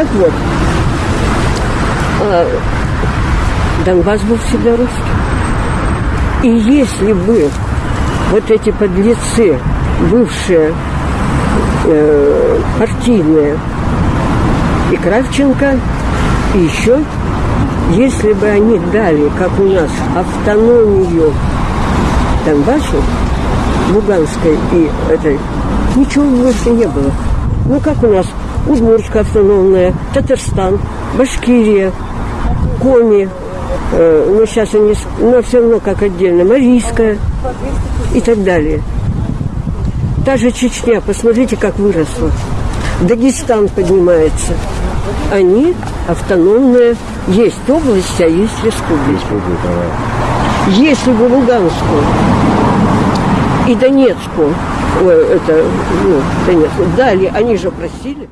Так вот, а, Донбасс был всегда русский. И если бы вот эти подлецы, бывшие э, партийные, и Кравченко, и еще, если бы они дали, как у нас, автономию Донбассу, Луганской и этой, ничего больше не было. Ну, как у нас Удмуртская автономная, Татарстан, Башкирия, Коми, э, ну, сейчас они, но все равно как отдельно, Марийская и так далее. Та же Чечня, посмотрите, как выросла. Дагестан поднимается. Они автономные. Есть области, а есть республики. Если бы Луганскую и Донецку, ой, это, ну, Донецку, дали, они же просили.